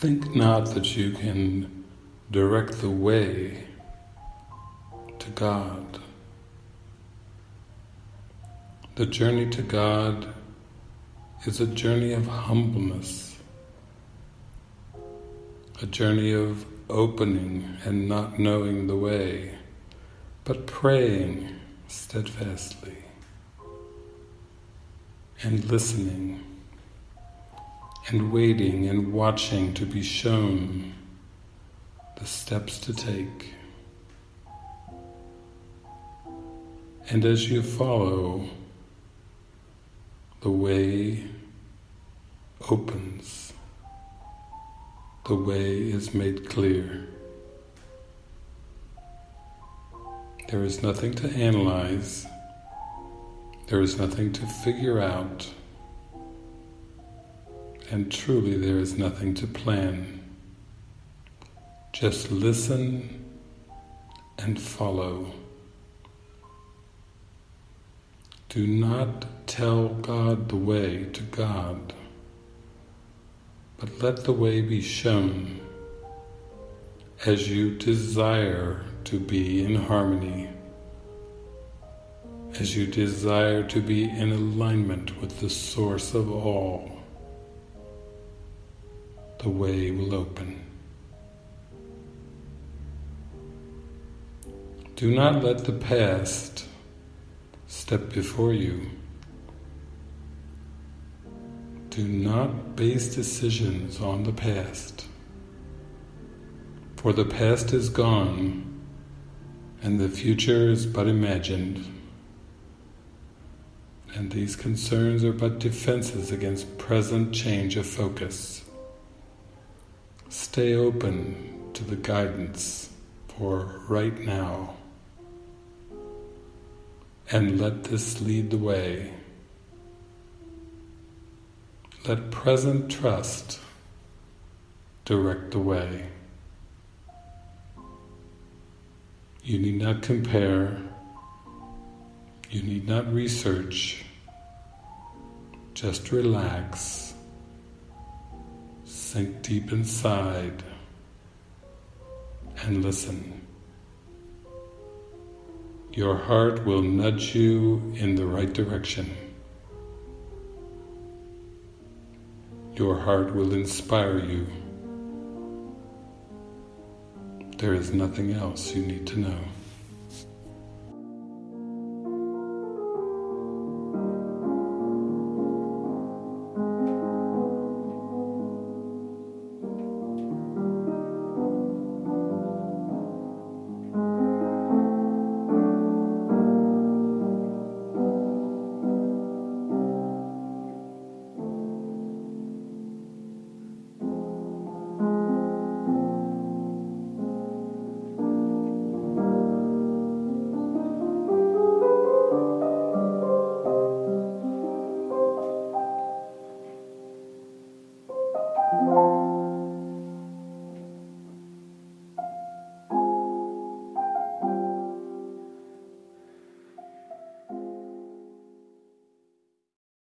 Think not that you can direct the way to God. The journey to God is a journey of humbleness, a journey of opening and not knowing the way, but praying steadfastly and listening and waiting and watching to be shown the steps to take. And as you follow, the way opens, the way is made clear. There is nothing to analyze, there is nothing to figure out, and truly there is nothing to plan. Just listen and follow. Do not tell God the way to God, but let the way be shown as you desire to be in harmony, as you desire to be in alignment with the source of all the way will open. Do not let the past step before you. Do not base decisions on the past, for the past is gone and the future is but imagined. And these concerns are but defenses against present change of focus. Stay open to the guidance for right now and let this lead the way. Let present trust direct the way. You need not compare, you need not research, just relax Sink deep inside and listen. Your heart will nudge you in the right direction. Your heart will inspire you. There is nothing else you need to know.